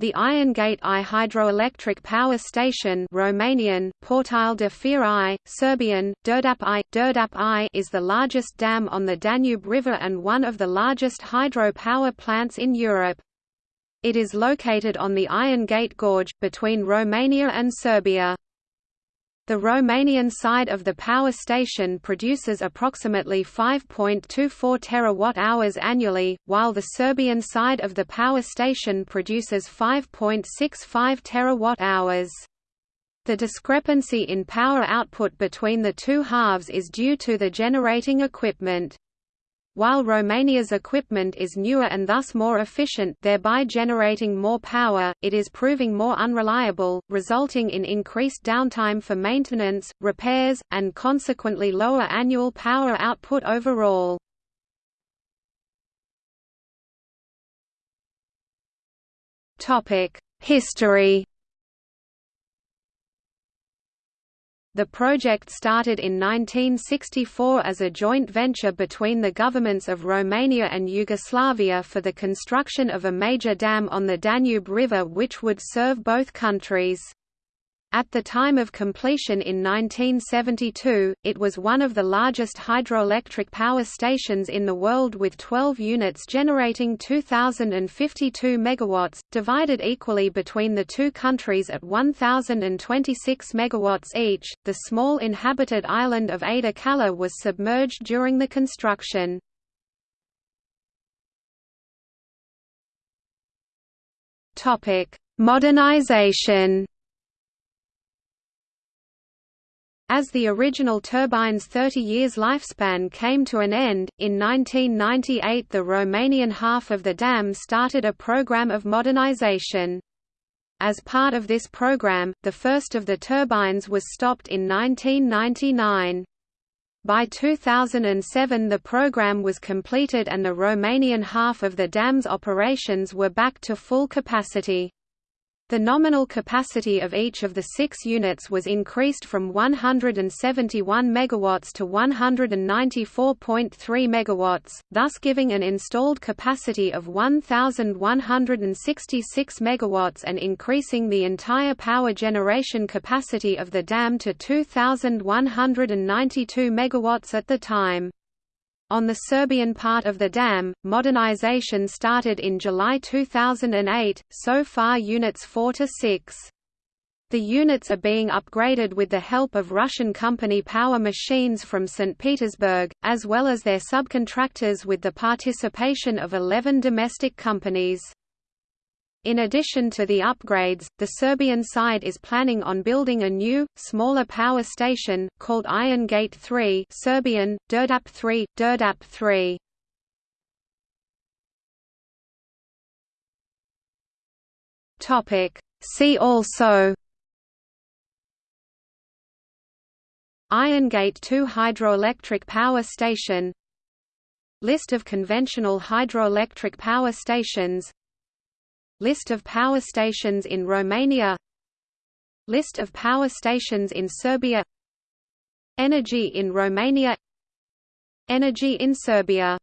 The Iron Gate I hydroelectric power station Romanian, Porțile de Fier I, Serbian, Đerdap I, Đerdap I is the largest dam on the Danube River and one of the largest hydro power plants in Europe. It is located on the Iron Gate Gorge, between Romania and Serbia. The Romanian side of the power station produces approximately 5.24 terawatt-hours annually, while the Serbian side of the power station produces 5.65 terawatt-hours. The discrepancy in power output between the two halves is due to the generating equipment. While Romania's equipment is newer and thus more efficient thereby generating more power, it is proving more unreliable, resulting in increased downtime for maintenance, repairs, and consequently lower annual power output overall. History The project started in 1964 as a joint venture between the governments of Romania and Yugoslavia for the construction of a major dam on the Danube River which would serve both countries. At the time of completion in 1972, it was one of the largest hydroelectric power stations in the world with 12 units generating 2,052 megawatts, divided equally between the two countries at 1,026 megawatts each. The small inhabited island of Ada Kaleh was submerged during the construction. Modernization. As the original turbine's 30 years lifespan came to an end, in 1998 the Romanian half of the dam started a program of modernization. As part of this program, the first of the turbines was stopped in 1999. By 2007 the program was completed and the Romanian half of the dam's operations were back to full capacity. The nominal capacity of each of the six units was increased from 171 MW to 194.3 MW, thus giving an installed capacity of 1,166 MW and increasing the entire power generation capacity of the dam to 2,192 MW at the time. On the Serbian part of the dam, modernization started in July 2008, so far units 4 to 6. The units are being upgraded with the help of Russian company Power Machines from St. Petersburg, as well as their subcontractors with the participation of 11 domestic companies. In addition to the upgrades, the Serbian side is planning on building a new, smaller power station, called Iron Gate 3 Serbian, Đerdap 3, Đerdap 3. See also. Iron Gate 2 hydroelectric power station. List of conventional hydroelectric power stations List of power stations in Romania. List of power stations in Serbia. Energy in Romania. Energy in Serbia